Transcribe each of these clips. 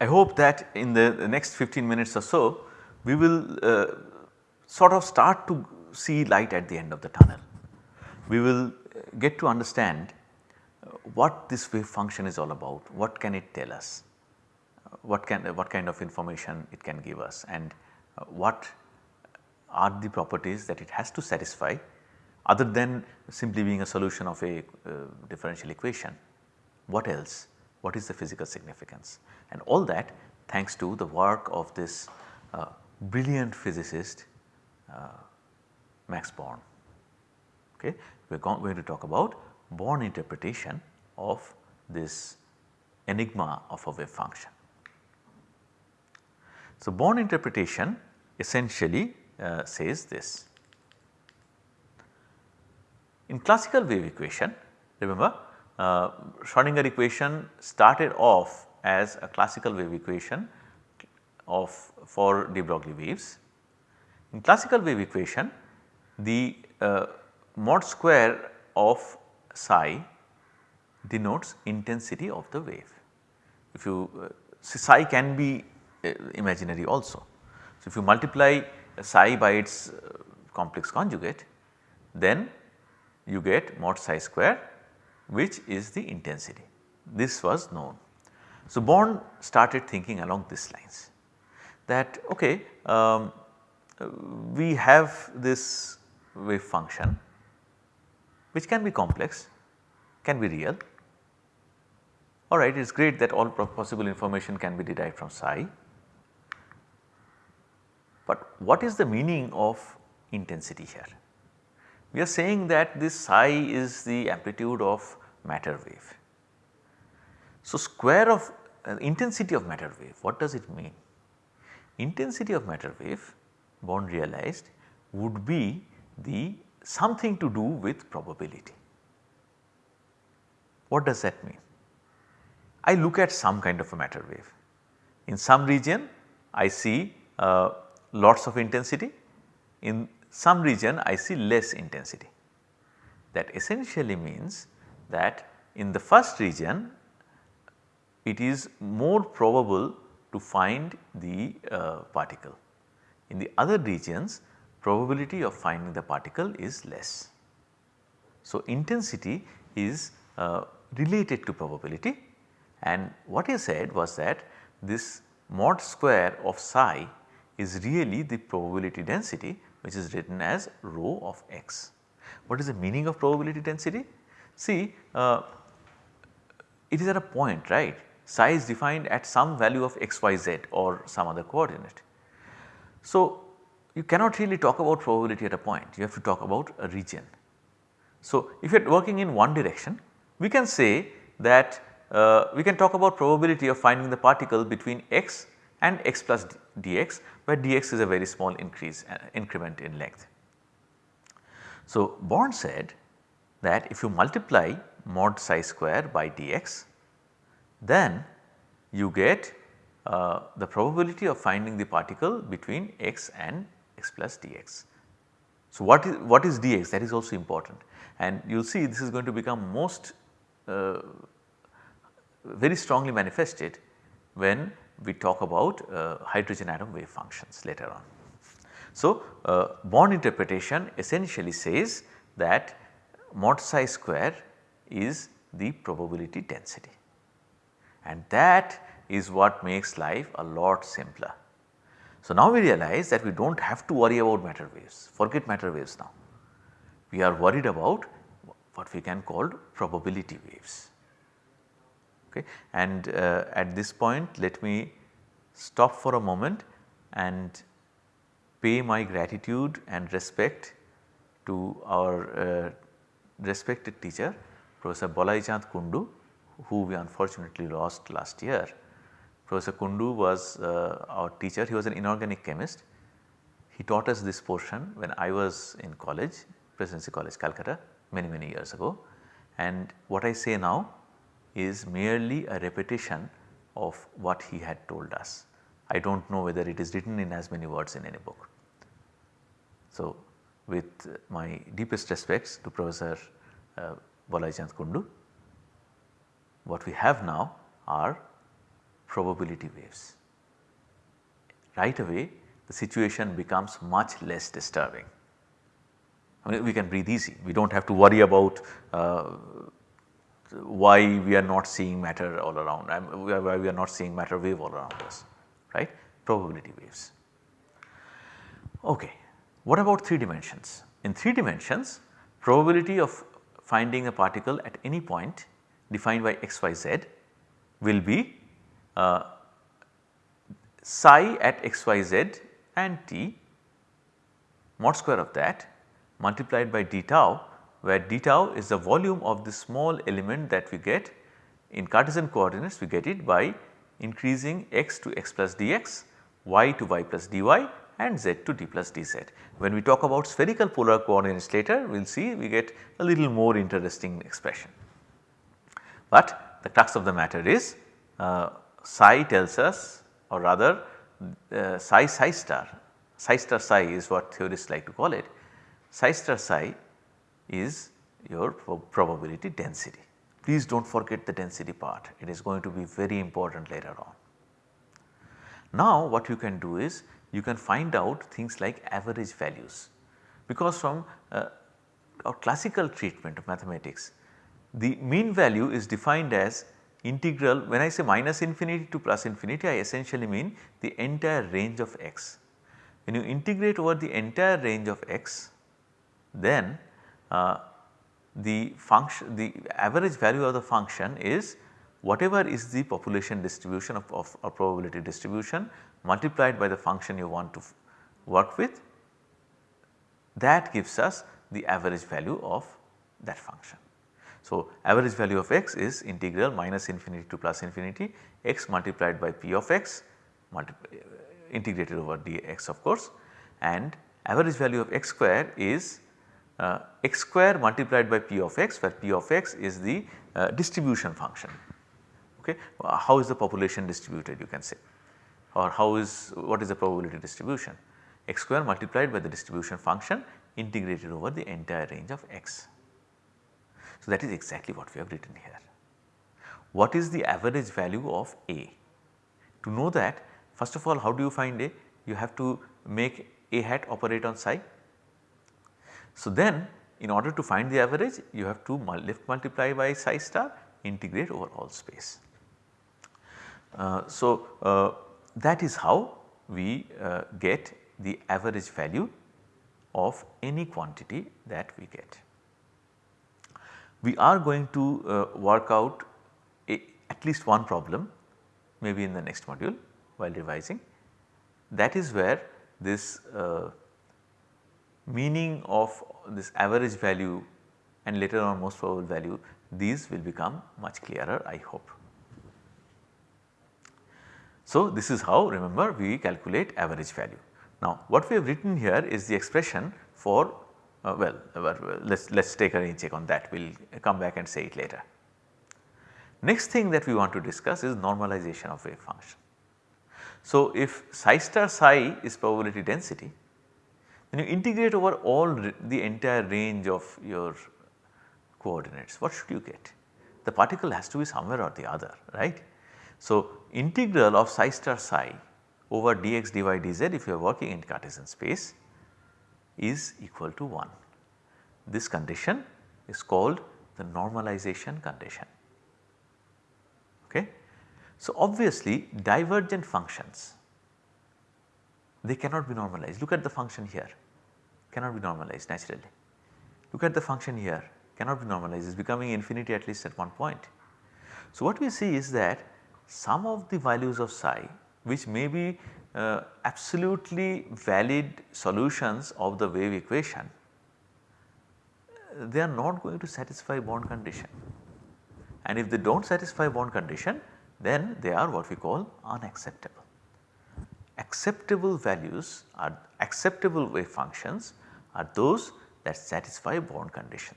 I hope that in the, next 15 minutes or so we will uh, sort of start to see light at the end of the tunnel. We will get to understand what this wave function is all about, what can it tell us, what can what kind of information it can give us and what are the properties that it has to satisfy other than simply being a solution of a uh, differential equation. What else? What is the physical significance? And all that thanks to the work of this uh, brilliant physicist uh, Max Born. Okay. We are going to talk about Born interpretation of this enigma of a wave function. So, Born interpretation essentially uh, says this. In classical wave equation remember uh, Schrodinger equation started off as a classical wave equation of for de Broglie waves. In classical wave equation the uh, mod square of psi denotes intensity of the wave. If you uh, psi can be uh, imaginary also. So, if you multiply psi by its uh, complex conjugate then you get mod psi square which is the intensity. This was known. So, Born started thinking along these lines that okay um, we have this wave function which can be complex, can be real. Alright, it is great that all possible information can be derived from psi. But what is the meaning of intensity here? We are saying that this psi is the amplitude of matter wave. So, square of uh, intensity of matter wave what does it mean? Intensity of matter wave Born realized would be the something to do with probability. What does that mean? I look at some kind of a matter wave. In some region I see uh, lots of intensity, in some region I see less intensity. That essentially means that in the first region it is more probable to find the uh, particle. In the other regions probability of finding the particle is less. So, intensity is uh, related to probability and what he said was that this mod square of psi is really the probability density which is written as rho of x. What is the meaning of probability density? See uh, it is at a point right is defined at some value of x y z or some other coordinate. So, you cannot really talk about probability at a point you have to talk about a region. So, if you are working in one direction we can say that uh, we can talk about probability of finding the particle between x and x plus dx where dx is a very small increase uh, increment in length. So, Born said that if you multiply mod psi square by dx then you get uh, the probability of finding the particle between x and x plus dx. So, what is what is dx that is also important and you will see this is going to become most uh, very strongly manifested when we talk about uh, hydrogen atom wave functions later on. So, uh, Born interpretation essentially says that mod psi square is the probability density and that is what makes life a lot simpler. So, now we realize that we do not have to worry about matter waves, forget matter waves now. We are worried about what we can call probability waves. Okay. And uh, at this point let me stop for a moment and pay my gratitude and respect to our uh, respected teacher Professor Balai Chand Kundu who we unfortunately lost last year. Professor Kundu was uh, our teacher, he was an inorganic chemist. He taught us this portion when I was in college, Presidency College Calcutta many many years ago and what I say now is merely a repetition of what he had told us. I do not know whether it is written in as many words in any book. So, with my deepest respects to Professor uh, Balai Kundu, what we have now are probability waves. Right away the situation becomes much less disturbing. I mean we can breathe easy, we do not have to worry about uh, why we are not seeing matter all around, why we are not seeing matter wave all around us, right, probability waves. Okay. What about 3 dimensions? In 3 dimensions probability of finding a particle at any point defined by x, y, z will be uh, psi at x, y, z and t mod square of that multiplied by d tau where d tau is the volume of the small element that we get in Cartesian coordinates we get it by increasing x to x plus dx, y to y plus dy and z to d plus dz. When we talk about spherical polar coordinates later we will see we get a little more interesting expression. But the crux of the matter is uh, psi tells us or rather uh, psi psi star, psi star psi is what theorists like to call it. Psi star psi is your probability density. Please do not forget the density part, it is going to be very important later on. Now what you can do is you can find out things like average values because from uh, our classical treatment of mathematics the mean value is defined as integral when I say minus infinity to plus infinity I essentially mean the entire range of x. When you integrate over the entire range of x then Uh, the function the average value of the function is whatever is the population distribution of, of a probability distribution multiplied by the function you want to work with that gives us the average value of that function. So, average value of x is integral minus infinity to plus infinity x multiplied by p of x uh, integrated over dx of course and average value of x square is uh, x square multiplied by p of x where p of x is the uh, distribution function okay. How is the population distributed you can say or how is what is the probability distribution x square multiplied by the distribution function integrated over the entire range of x. So, that is exactly what we have written here. What is the average value of A? To know that first of all how do you find A? You have to make A hat operate on psi so, then in order to find the average you have to lift multiply by psi star integrate over all space. Uh, so, uh, that is how we uh, get the average value of any quantity that we get. We are going to uh, work out a, at least one problem maybe in the next module while revising that is where this uh, meaning of this average value and later on most probable value these will become much clearer I hope. So, this is how remember we calculate average value. Now, what we have written here is the expression for uh, well uh, let us let us take a rain check on that we will come back and say it later. Next thing that we want to discuss is normalization of wave function. So, if psi star psi is probability density when you integrate over all the entire range of your coordinates, what should you get? The particle has to be somewhere or the other, right. So, integral of psi star psi over dx dy dz if you are working in Cartesian space is equal to 1. This condition is called the normalization condition. Okay. So, obviously divergent functions they cannot be normalized. Look at the function here, cannot be normalized naturally. Look at the function here, cannot be normalized, it is becoming infinity at least at one point. So, what we see is that some of the values of psi which may be uh, absolutely valid solutions of the wave equation, they are not going to satisfy Born condition and if they do not satisfy Born condition then they are what we call unacceptable acceptable values are acceptable wave functions are those that satisfy Born condition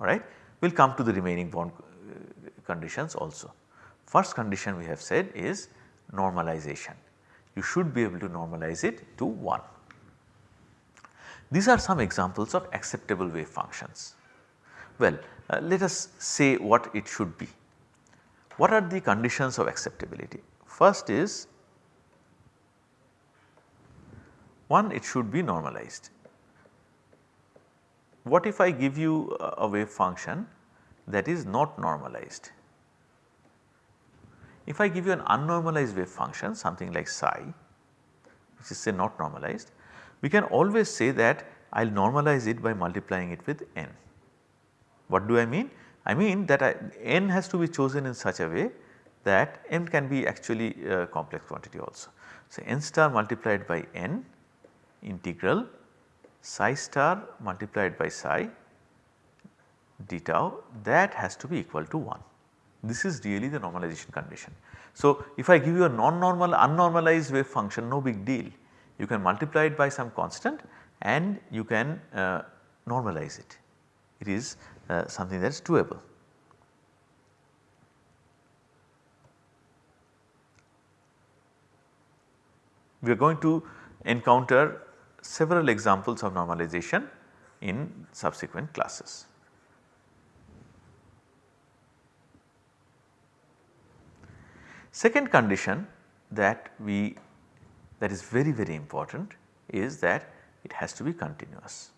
alright. We will come to the remaining Born uh, conditions also. First condition we have said is normalization. You should be able to normalize it to 1. These are some examples of acceptable wave functions. Well, uh, let us say what it should be. what are the conditions of acceptability? First is one it should be normalized. What if I give you a wave function that is not normalized? If I give you an unnormalized wave function something like psi which is say not normalized, we can always say that I will normalize it by multiplying it with n. What do I mean? I mean that I, n has to be chosen in such a way that n can be actually a complex quantity also. So, n star multiplied by n integral psi star multiplied by psi d tau that has to be equal to 1. This is really the normalization condition. So, if I give you a non-normal unnormalized wave function no big deal you can multiply it by some constant and you can uh, normalize it. It is uh, something that is doable. We are going to encounter several examples of normalization in subsequent classes. Second condition that we that is very very important is that it has to be continuous.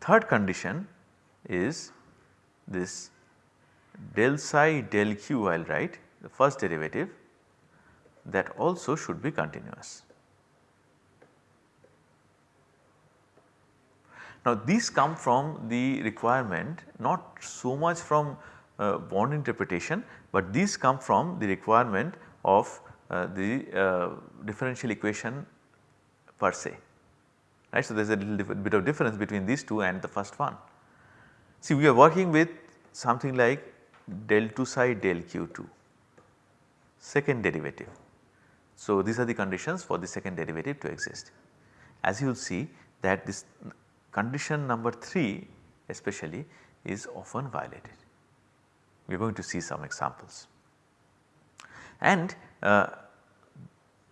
Third condition is this del psi del q I will write the first derivative that also should be continuous. Now these come from the requirement not so much from uh, Born interpretation, but these come from the requirement of uh, the uh, differential equation per se right. So, there is a little bit of difference between these two and the first one. See we are working with something like del 2 psi del q2 second derivative. So, these are the conditions for the second derivative to exist. As you will see that this condition number 3 especially is often violated. We are going to see some examples. And uh,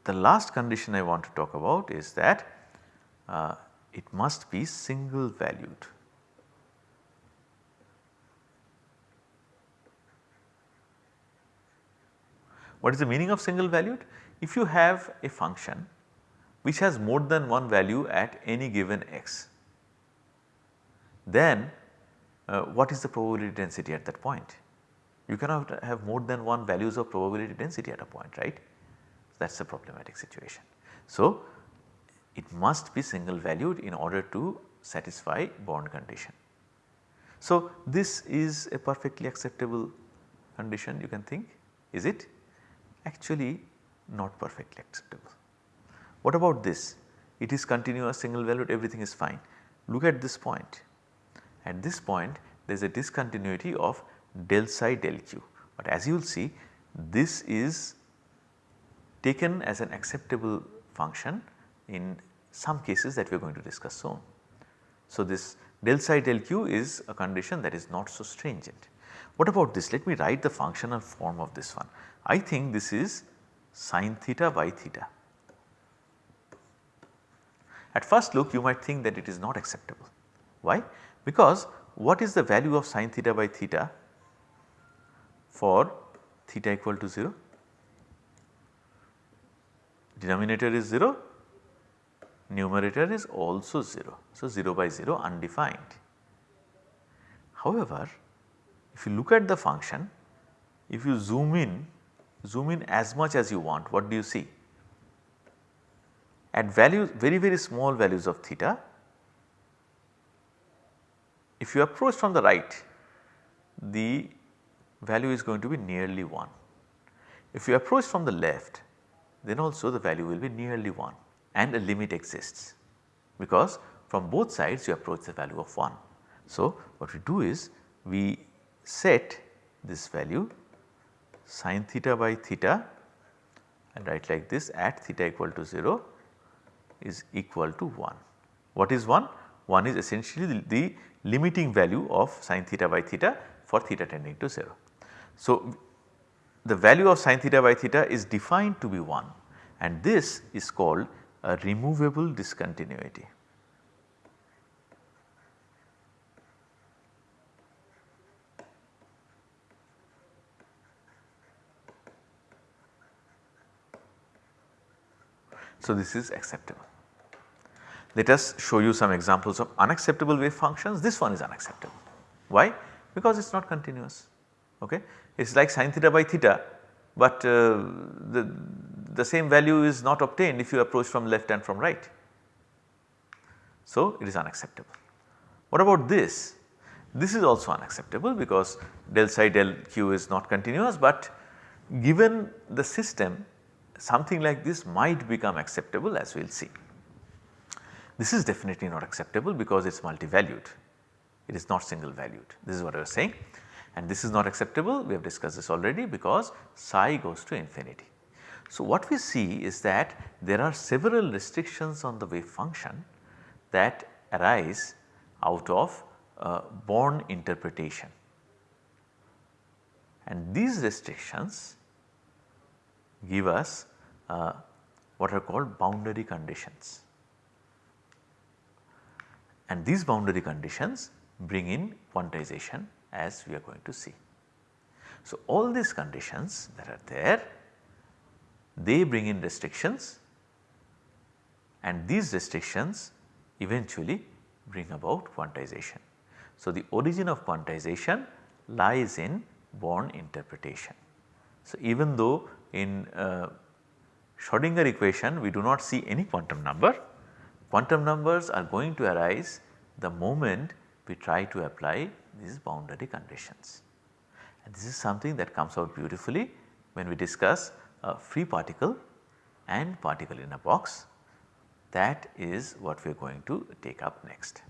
the last condition I want to talk about is that uh, it must be single valued. What is the meaning of single valued? If you have a function which has more than one value at any given x, then uh, what is the probability density at that point? You cannot have more than one values of probability density at a point right that is a problematic situation. So, it must be single valued in order to satisfy Born condition. So, this is a perfectly acceptable condition you can think is it? Actually not perfectly acceptable. What about this? It is continuous single valued everything is fine. Look at this point. At this point there is a discontinuity of del psi del q, but as you will see this is taken as an acceptable function in some cases that we are going to discuss soon. So, this del psi del q is a condition that is not so stringent. What about this? Let me write the functional form of this one. I think this is sine theta by theta. At first look you might think that it is not acceptable. Why? Because what is the value of sine theta by theta for theta equal to 0? Denominator is 0, numerator is also 0. So, 0 by 0 undefined. However, if you look at the function, if you zoom in, zoom in as much as you want, what do you see? At values very very small values of theta, if you approach from the right, the value is going to be nearly 1. If you approach from the left, then also the value will be nearly 1 and a limit exists because from both sides you approach the value of 1. So, what we do is we set this value sine theta by theta and write like this at theta equal to 0 is equal to 1. What is 1? 1 is essentially the, the limiting value of sine theta by theta for theta tending to 0. So, the value of sine theta by theta is defined to be 1 and this is called a removable discontinuity. So, this is acceptable. Let us show you some examples of unacceptable wave functions. This one is unacceptable. Why? Because it is not continuous. Okay? It is like sin theta by theta, but uh, the, the same value is not obtained if you approach from left and from right. So, it is unacceptable. What about this? This is also unacceptable because del psi del q is not continuous, but given the system something like this might become acceptable as we will see. This is definitely not acceptable because it is multi-valued, it is not single valued this is what I was saying. And this is not acceptable. We have discussed this already because psi goes to infinity. So, what we see is that there are several restrictions on the wave function that arise out of uh, Born interpretation. And these restrictions give us uh, what are called boundary conditions and these boundary conditions bring in quantization as we are going to see. So, all these conditions that are there they bring in restrictions and these restrictions eventually bring about quantization. So, the origin of quantization lies in Born interpretation. So, even though in uh, Schrodinger equation we do not see any quantum number, quantum numbers are going to arise the moment we try to apply these boundary conditions. And this is something that comes out beautifully when we discuss a free particle and particle in a box that is what we are going to take up next.